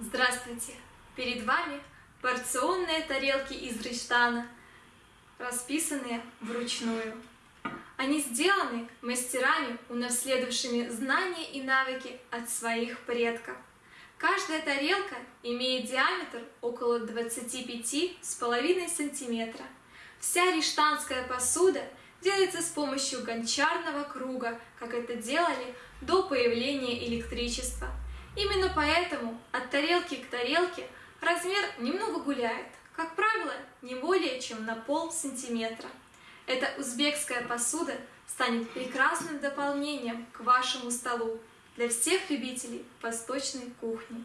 Здравствуйте! Перед вами порционные тарелки из Риштана, расписанные вручную. Они сделаны мастерами, унаследовавшими знания и навыки от своих предков. Каждая тарелка имеет диаметр около 25,5 сантиметра. Вся риштанская посуда делается с помощью гончарного круга, как это делали до появления электричества – Именно поэтому от тарелки к тарелке размер немного гуляет, как правило, не более чем на пол сантиметра. Эта узбекская посуда станет прекрасным дополнением к вашему столу для всех любителей восточной кухни.